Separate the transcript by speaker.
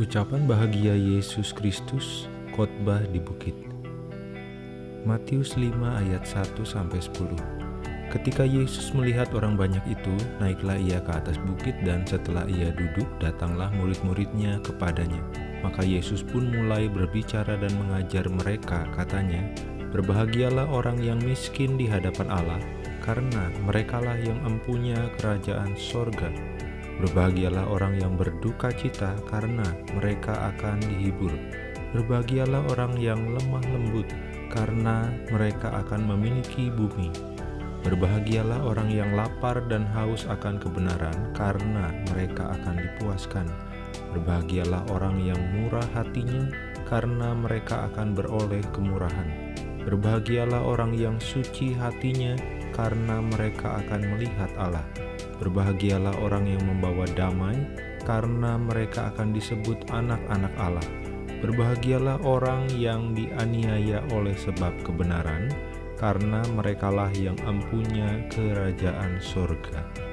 Speaker 1: Ucapan bahagia Yesus Kristus, khotbah di bukit. Matius 5 ayat 1 sampai 10. Ketika Yesus melihat orang banyak itu, naiklah ia ke atas bukit dan setelah ia duduk, datanglah murid-muridnya kepadanya. Maka Yesus pun mulai berbicara dan mengajar mereka, katanya, Berbahagialah orang yang miskin di hadapan Allah, karena merekalah yang empunya kerajaan sorga. Berbahagialah orang yang berduka cita karena mereka akan dihibur. Berbahagialah orang yang lemah lembut karena mereka akan memiliki bumi. Berbahagialah orang yang lapar dan haus akan kebenaran karena mereka akan dipuaskan. Berbahagialah orang yang murah hatinya karena mereka akan beroleh kemurahan. Berbahagialah orang yang suci hatinya karena mereka akan melihat Allah. Berbahagialah orang yang membawa damai, karena mereka akan disebut anak-anak Allah. Berbahagialah orang yang dianiaya oleh sebab kebenaran, karena merekalah yang empunya kerajaan surga.